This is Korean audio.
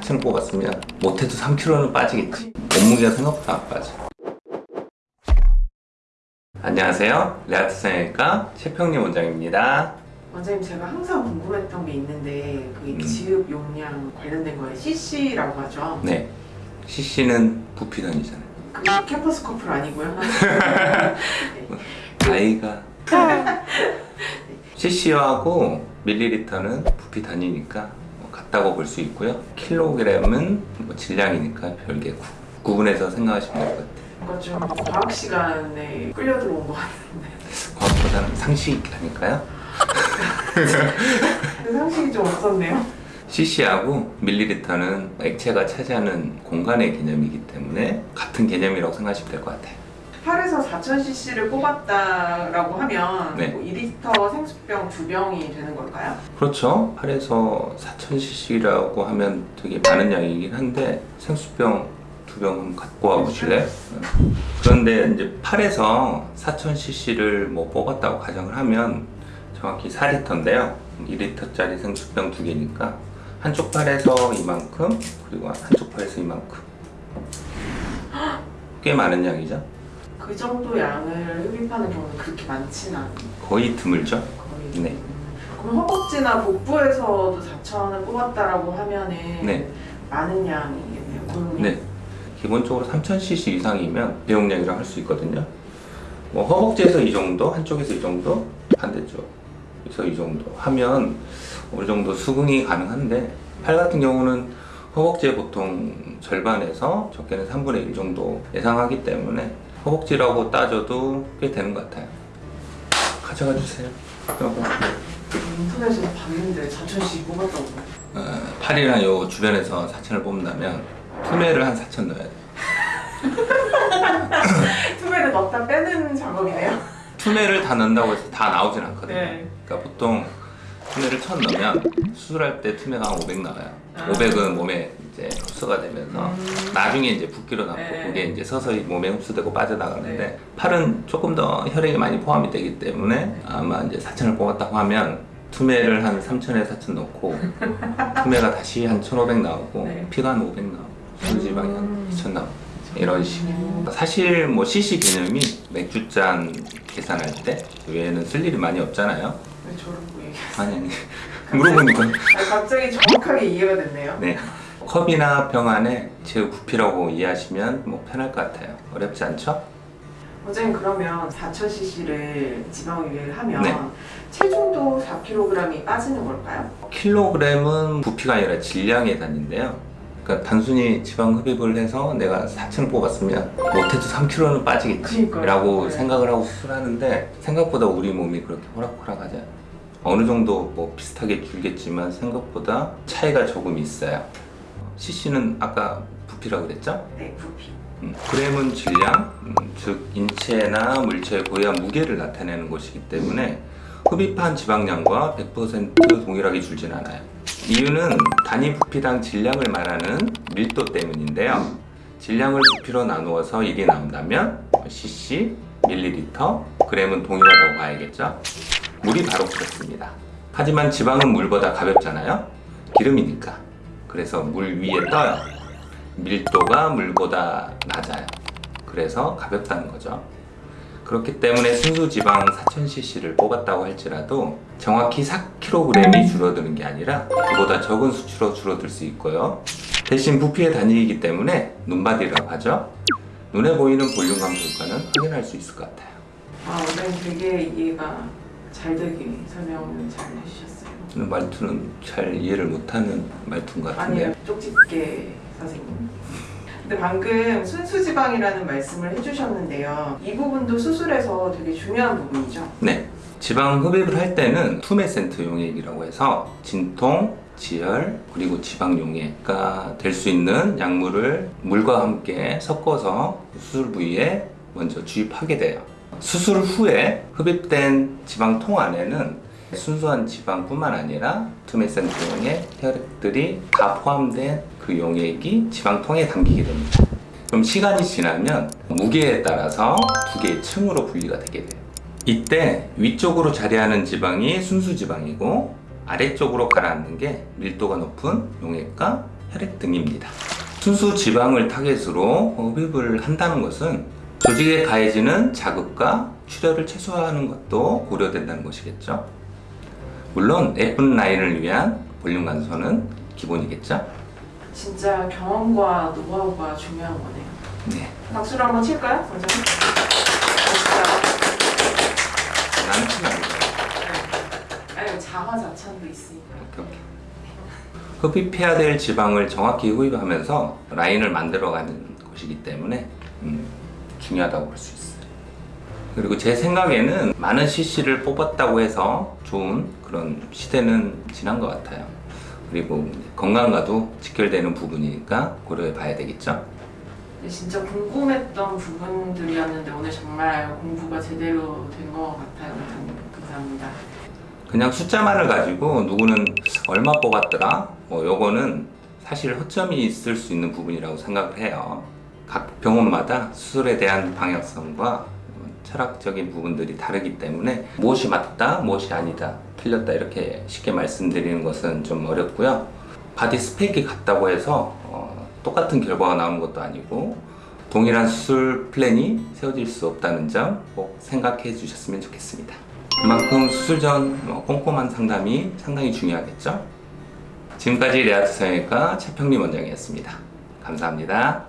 4천을 뽑았으면 못해도 3kg는 빠지겠지. 몸무게가 생각보다 안 빠져. 안녕하세요. 레아트 성형외과 최평림 원장입니다. 원장님 제가 항상 궁금했던 게 있는데 그 음. 지읍 용량 관련된 거에 CC라고 하죠. 네. CC는 부피던이잖아요. 그 캠퍼스 커플 아니고요. 나이가. cc하고 밀리리터는 부피 단위니까 뭐 같다고 볼 수 있고요. 킬로그램은 뭐 질량이니까 별개 구, 구분해서 생각하시면 될 것 같아요. 뭔가 좀 과학 시간에 끌려 들어온 것 같은데. 과학보다는 상식 아닐까요? 그 상식이 좀 없었네요. cc하고 밀리리터는 액체가 차지하는 공간의 개념이기 때문에 같은 개념이라고 생각하시면 될 것 같아요 8에서 4000cc를 뽑았다라고 하면 네. 뭐 2리터 생수병 두 병이 되는 걸까요? 그렇죠 8에서 4000cc라고 하면 되게 많은 양이긴 한데 생수병 두병 한번 갖고 와 보실래요? 응. 그런데 이제 8에서 4000cc를 뭐 뽑았다고 가정을 하면 정확히 4리터인데요 2리터짜리 생수병 두 개니까 한쪽 팔에서 이만큼 그리고 한쪽 팔에서 이만큼 꽤 많은 양이죠 그 정도 양을 흡입하는 경우는 그렇게 많지는 않아요. 거의 드물죠 거의. 네. 그럼 허벅지나 복부에서도 4천을 뽑았다라고 하면은 네. 많은 양이겠네요. 그러면 네. 기본적으로 3000cc 이상이면 대용량이라고 할수 있거든요. 뭐 허벅지에서 이 정도, 한쪽에서 이 정도, 반대쪽에서 이 정도 하면 어느 정도 수긍이 가능한데 팔 같은 경우는 허벅지의 보통 절반에서 적게는 3분의 1 정도 예상하기 때문에 허벅지라고 따져도 꽤 되는 것 같아요. 가져가 주세요. 여보. 인터넷에서 봤는데 4천씩 뽑았다고. 어, 팔이나 요 주변에서 4천을 뽑는다면 투매를 한 4천 넣어야 돼요. 투매를 넣었다 빼는 작업이네요. 투매를 다 넣는다고 해서 다 나오진 않거든요. 네. 그러니까 보통 투매를 천 넣으면 수술할 때 투매가 한 500 나와요. 아. 500은 몸에 이제 흡수가 되면서 음. 나중에 이제 붓기로 남고 네. 그게 이제 서서히 몸에 흡수되고 빠져나가는데 네. 팔은 조금 더 혈액이 많이 포함이 되기 때문에 아마 이제 4천을 뽑았다고 하면 투매를 한 3천에 4천 넣고 투매가 다시 한 1,500 나오고 네. 피가 한 500 나오고 수지방이 한 음. 2천 나오고 이런 식으로 음. 사실 뭐 CC 개념이 맥주잔 계산할 때 외에는 쓸 일이 많이 없잖아요. 왜 저런 거 얘기? 아니 아니 물어보니까 아, 갑자기 정확하게 이해가 됐네요. 네 컵이나 병 안에 제 부피라고 이해하시면 뭐 편할 것 같아요. 어렵지 않죠? 원장님 그러면 4,000cc를 지방흡입을 하면 네. 체중도 4kg이 빠지는 걸까요? 킬로그램은 부피가 아니라 질량의 단위인데요. 그러니까 단순히 지방 흡입을 해서 내가 4천 뽑았으면 못해도 3kg는 빠지겠지 그러니까요. 라고 네. 생각을 하고 수술하는데 생각보다 우리 몸이 그렇게 호락호락하지 않아요. 어느 정도 뭐 비슷하게 줄겠지만 생각보다 차이가 조금 있어요. CC는 아까 부피라고 그랬죠? 네, 부피. 음, 그램은 질량, 음, 즉 인체나 물체의 고유한 무게를 나타내는 것이기 때문에 흡입한 지방량과 100% 동일하게 줄진 않아요. 이유는 단위 부피당 질량을 말하는 밀도 때문인데요. 질량을 부피로 나누어서 1이 나온다면 cc, 밀리리터, 그램은 동일하다고 봐야겠죠. 물이 바로 그렇습니다. 하지만 지방은 물보다 가볍잖아요. 기름이니까. 그래서 물 위에 떠요. 밀도가 물보다 낮아요. 그래서 가볍다는 거죠. 그렇기 때문에 순수 지방 4000cc를 뽑았다고 할지라도 정확히 4kg이 줄어드는 게 아니라 그보다 적은 수치로 줄어들 수 있고요. 대신 부피의 단위이기 때문에 눈바디라고 하죠. 눈에 보이는 볼륨 감소 효과는 확인할 수 있을 것 같아요. 아, 원장님 되게 이해가 잘 되게 설명을 잘 해주셨어요. 저는 말투는 잘 이해를 못하는 말투인 것 같은데 아니에요, 쪽집게 선생님. 근데 방금 순수지방이라는 말씀을 해주셨는데요. 이 부분도 수술에서 되게 중요한 부분이죠. 네. 지방 흡입을 할 때는 tumescent 용액이라고 해서 진통, 지혈, 그리고 지방 용해가 될 수 있는 약물을 물과 함께 섞어서 수술 부위에 먼저 주입하게 돼요. 수술 후에 흡입된 지방통 안에는 순수한 지방뿐만 아니라 tumescent 용액, 혈액들이 다 포함된 그 용액이 지방통에 담기게 됩니다. 그럼 시간이 지나면 무게에 따라서 두 개의 층으로 분리가 되게 돼요. 이때 위쪽으로 자리하는 지방이 순수 지방이고 아래쪽으로 가라앉는 게 밀도가 높은 용액과 혈액 등입니다. 순수 지방을 타겟으로 흡입을 한다는 것은 조직에 가해지는 자극과 출혈을 최소화하는 것도 고려된다는 것이겠죠. 물론 예쁜 라인을 위한 볼륨 감소는 기본이겠죠. 진짜 경험과 노하우가 중요한 거네요. 네, 박수를 한번 칠까요, 원장님? 멋있다. 나는 치면 안 돼요. 아니 자화자찬도 있으니까. 오케이, 오케이. 흡입해야 될 지방을 정확히 흡입하면서 라인을 만들어가는 것이기 때문에 음, 중요하다고 볼 수 있어요. 그리고 제 생각에는 많은 CC를 뽑았다고 해서 좋은 그런 시대는 지난 것 같아요. 그리고 건강과도 직결되는 부분이니까 고려해 봐야 되겠죠. 진짜 궁금했던 부분들이었는데 오늘 정말 공부가 제대로 된 것 같아요. 감사합니다. 그냥 숫자만을 가지고 누구는 얼마 뽑았더라 뭐 요거는 사실 허점이 있을 수 있는 부분이라고 생각을 해요 각 병원마다 수술에 대한 방향성과 철학적인 부분들이 다르기 때문에 무엇이 맞다 무엇이 아니다 틀렸다 이렇게 쉽게 말씀드리는 것은 좀 어렵고요 body spec이 같다고 해서 어, 똑같은 결과가 나오는 것도 아니고 동일한 수술 플랜이 세워질 수 없다는 점 꼭 생각해 주셨으면 좋겠습니다. 그만큼 수술 전 어, 꼼꼼한 상담이 상당히 중요하겠죠? 지금까지 레아트 성형외과 최평림 원장이었습니다. 감사합니다.